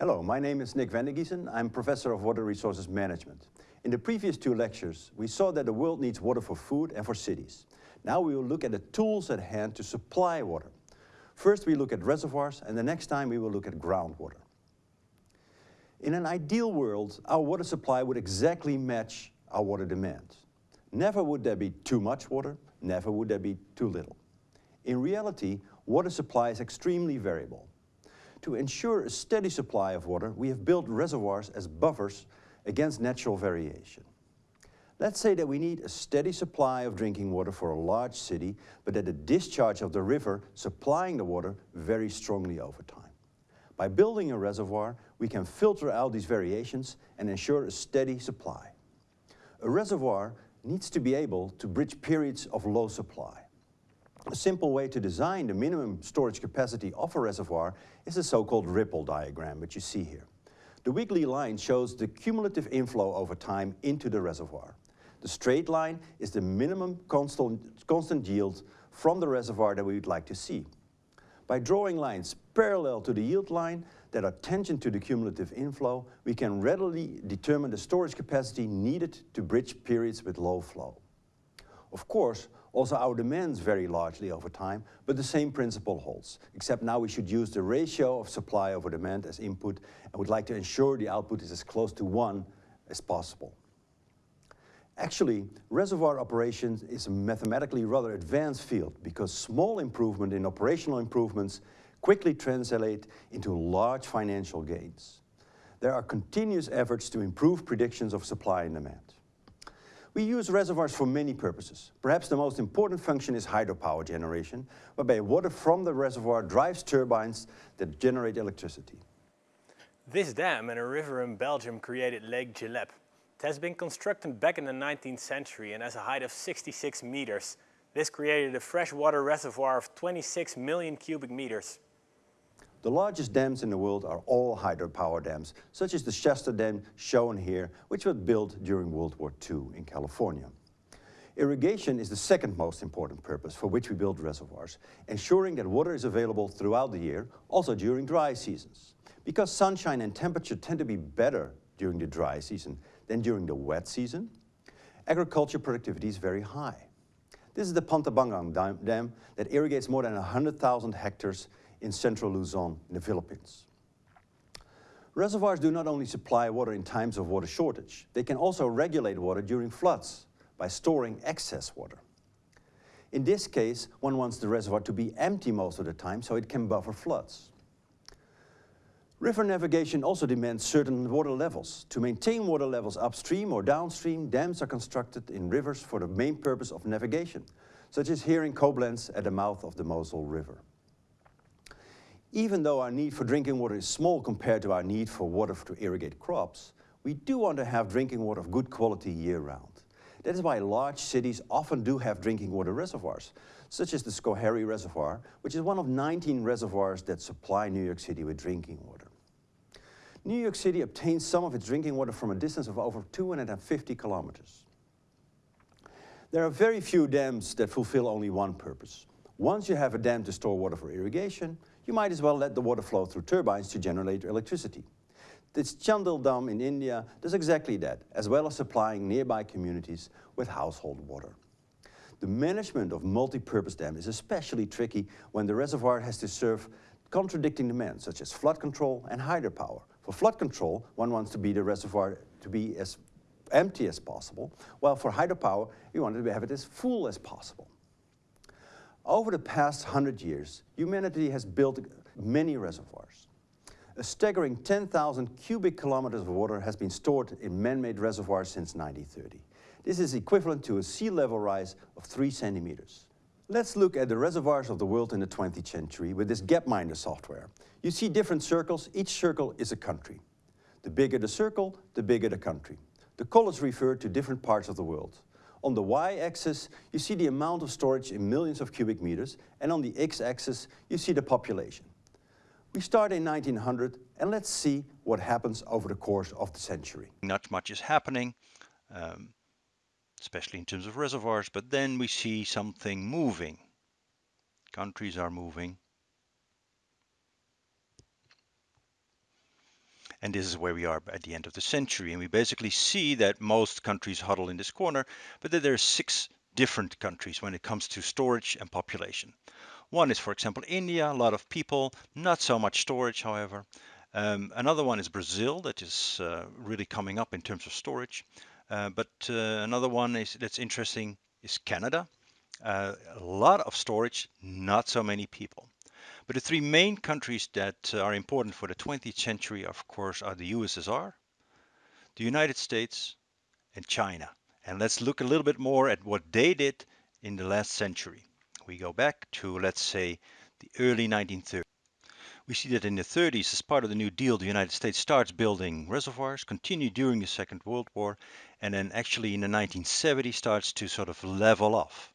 Hello, my name is Nick van de Giesen. I'm Professor of Water Resources Management. In the previous two lectures, we saw that the world needs water for food and for cities. Now we will look at the tools at hand to supply water. First we look at reservoirs and the next time we will look at groundwater. In an ideal world, our water supply would exactly match our water demand. Never would there be too much water, never would there be too little. In reality, water supply is extremely variable. To ensure a steady supply of water, we have built reservoirs as buffers against natural variation. Let's say that we need a steady supply of drinking water for a large city, but that the discharge of the river supplying the water varies strongly over time. By building a reservoir, we can filter out these variations and ensure a steady supply. A reservoir needs to be able to bridge periods of low supply. A simple way to design the minimum storage capacity of a reservoir is the so-called Rippl diagram, which you see here. The wiggly line shows the cumulative inflow over time into the reservoir. The straight line is the minimum constant, constant yield from the reservoir that we would like to see. By drawing lines parallel to the yield line that are tangent to the cumulative inflow, we can readily determine the storage capacity needed to bridge periods with low flow. Of course, also our demands vary largely over time, but the same principle holds, except now we should use the ratio of supply over demand as input and would like to ensure the output is as close to one as possible. Actually, reservoir operations is a mathematically rather advanced field because small improvement in operational improvements quickly translate into large financial gains. There are continuous efforts to improve predictions of supply and demand. We use reservoirs for many purposes. Perhaps the most important function is hydropower generation, whereby water from the reservoir drives turbines that generate electricity. This dam and a river in Belgium created Lake Gileppe. It has been constructed back in the 19th century and has a height of 66 meters. This created a freshwater reservoir of 26 million cubic meters. The largest dams in the world are all hydropower dams, such as the Shasta Dam shown here, which was built during World War II in California. Irrigation is the second most important purpose for which we build reservoirs, ensuring that water is available throughout the year, also during dry seasons. Because sunshine and temperature tend to be better during the dry season than during the wet season, agriculture productivity is very high. This is the Pantabangan Dam that irrigates more than 100,000 hectares in central Luzon in the Philippines. Reservoirs do not only supply water in times of water shortage, they can also regulate water during floods by storing excess water. In this case, one wants the reservoir to be empty most of the time so it can buffer floods. River navigation also demands certain water levels. To maintain water levels upstream or downstream, dams are constructed in rivers for the main purpose of navigation, such as here in Koblenz at the mouth of the Mosel River. Even though our need for drinking water is small compared to our need for water to irrigate crops, we do want to have drinking water of good quality year-round. That is why large cities often do have drinking water reservoirs, such as the Schoharie Reservoir, which is one of 19 reservoirs that supply New York City with drinking water. New York City obtains some of its drinking water from a distance of over 250 kilometers. There are very few dams that fulfill only one purpose. Once you have a dam to store water for irrigation, you might as well let the water flow through turbines to generate electricity. This Chandil Dam in India does exactly that, as well as supplying nearby communities with household water. The management of multi-purpose dams is especially tricky when the reservoir has to serve contradicting demands, such as flood control and hydropower. For flood control, one wants to be the reservoir to be as empty as possible, while for hydropower, you want to have it as full as possible. Over the past 100 years, humanity has built many reservoirs. A staggering 10,000 cubic kilometers of water has been stored in man-made reservoirs since 1930. This is equivalent to a sea level rise of 3 centimeters. Let's look at the reservoirs of the world in the 20th century with this Gapminder software. You see different circles, each circle is a country. The bigger the circle, the bigger the country. The colors refer to different parts of the world. On the y-axis, you see the amount of storage in millions of cubic meters, and on the x-axis, you see the population. We start in 1900, and let's see what happens over the course of the century. Not much is happening, um, especially in terms of reservoirs, but then we see something moving. Countries are moving. And this is where we are at the end of the century. And we basically see that most countries huddle in this corner, but that there are six different countries when it comes to storage and population. One is, for example, India, a lot of people, not so much storage, however. Um, another one is Brazil, that is uh, really coming up in terms of storage. Uh, but uh, another one is that's interesting is Canada. Uh, a lot of storage, not so many people. But the three main countries that uh, are important for the 20th century, of course, are the USSR, the United States, and China. And let's look a little bit more at what they did in the last century. We go back to, let's say, the early 1930s. We see that in the 30s, as part of the New Deal, the United States starts building reservoirs, continue during the Second World War, and then actually in the 1970s starts to sort of level off.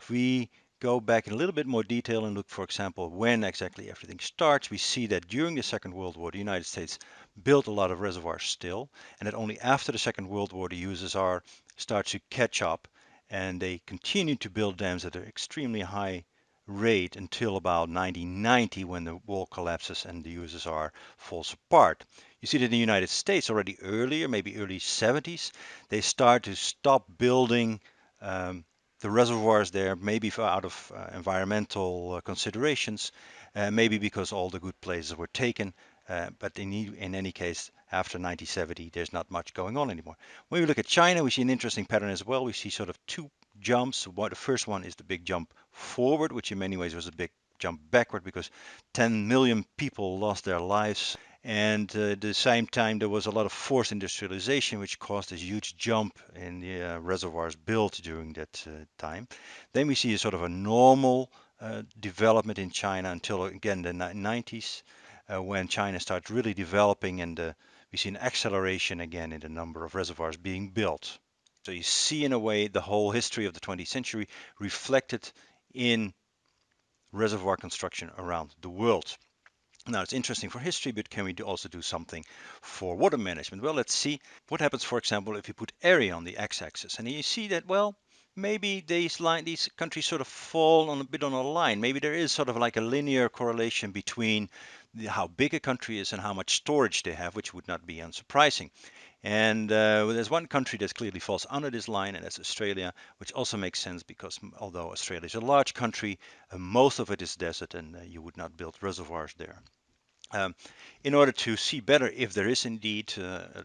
If we go back in a little bit more detail and look, for example, when exactly everything starts, we see that during the Second World War, the United States built a lot of reservoirs still, and that only after the Second World War, the USSR starts to catch up, and they continue to build dams at an extremely high rate until about 1990 when the wall collapses and the USSR falls apart. You see that in the United States already earlier, maybe early 70s, they start to stop building um, the reservoirs there, maybe for out of uh, environmental uh, considerations, uh, maybe because all the good places were taken. But in, in any case, after 1970, there's not much going on anymore. When we look at China, we see an interesting pattern as well. We see sort of two jumps. What the first one is the big jump forward, which in many ways was a big jump backward because 10 million people lost their lives and uh, at the same time, there was a lot of forced industrialization, which caused a huge jump in the uh, reservoirs built during that uh, time. Then we see a sort of a normal uh, development in China until again the 90s, uh, when China starts really developing, and uh, we see an acceleration again in the number of reservoirs being built. So you see, in a way, the whole history of the 20th century reflected in reservoir construction around the world. Now it's interesting for history, but can we do also do something for water management? Well, let's see what happens, for example, if you put area on the x-axis. And you see that, well, maybe these line, these countries sort of fall on a bit on a line. Maybe there is sort of like a linear correlation between the, how big a country is and how much storage they have, which would not be unsurprising. And uh, there's one country that clearly falls under this line, and that's Australia, which also makes sense because although Australia is a large country, uh, most of it is desert, and uh, you would not build reservoirs there. Um, in order to see better if there is indeed uh,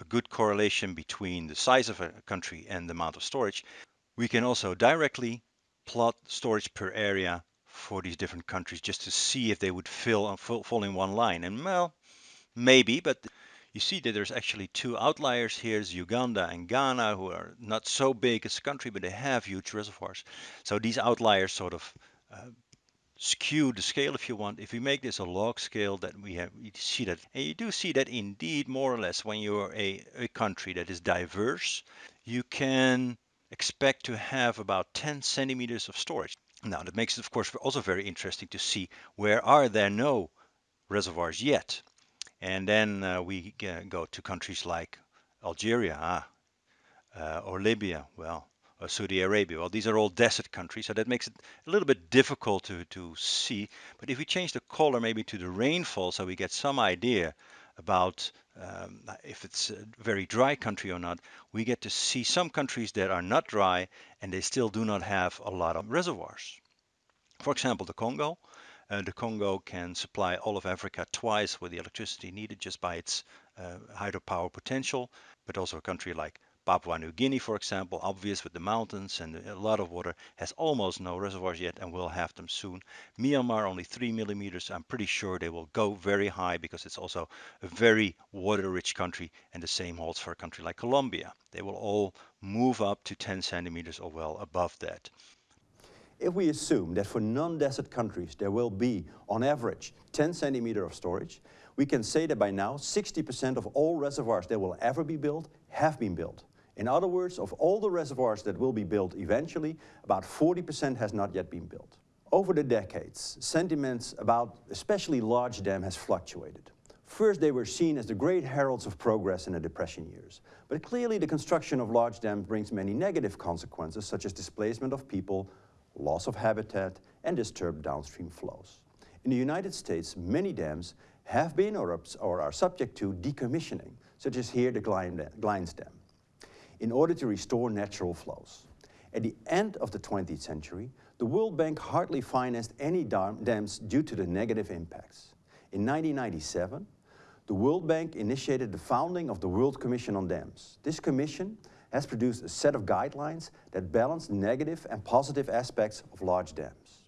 a good correlation between the size of a country and the amount of storage, we can also directly plot storage per area for these different countries just to see if they would fill, fall in one line. And well, maybe, but you see that there's actually two outliers here, is Uganda and Ghana, who are not so big as a country, but they have huge reservoirs. So these outliers sort of uh, skew the scale if you want. If we make this a log scale, that we have we see that, and you do see that indeed more or less when you're a, a country that is diverse, you can expect to have about 10 centimeters of storage. Now that makes it of course also very interesting to see where are there no reservoirs yet. And then uh, we go to countries like Algeria ah, uh, or Libya. Well, or Saudi Arabia. Well, these are all desert countries, so that makes it a little bit difficult to, to see. But if we change the color maybe to the rainfall so we get some idea about um, if it's a very dry country or not, we get to see some countries that are not dry and they still do not have a lot of reservoirs. For example, the Congo. Uh, the Congo can supply all of Africa twice with the electricity needed just by its uh, hydropower potential, but also a country like Papua New Guinea, for example, obvious with the mountains and a lot of water, has almost no reservoirs yet and will have them soon. Myanmar, only three millimeters. I'm pretty sure they will go very high because it's also a very water-rich country, and the same holds for a country like Colombia. They will all move up to 10 centimeters or well above that. If we assume that for non-desert countries there will be, on average, 10 centimeter of storage, we can say that by now 60% of all reservoirs that will ever be built have been built. In other words, of all the reservoirs that will be built eventually, about 40% has not yet been built. Over the decades, sentiments about especially large dams has fluctuated. First, they were seen as the great heralds of progress in the Depression years. But clearly the construction of large dams brings many negative consequences, such as displacement of people, loss of habitat, and disturbed downstream flows. In the United States, many dams have been or, or are subject to decommissioning, such as here the Glines Dam, in order to restore natural flows. At the end of the 20th century, the World Bank hardly financed any dams due to the negative impacts. In 1997, the World Bank initiated the founding of the World Commission on Dams. This commission has produced a set of guidelines that balance negative and positive aspects of large dams.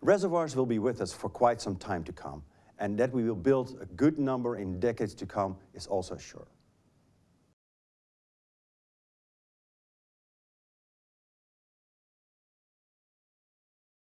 Reservoirs will be with us for quite some time to come, and that we will build a good number in decades to come is also sure.